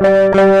Thank